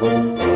Música